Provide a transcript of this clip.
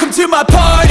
Welcome to my party.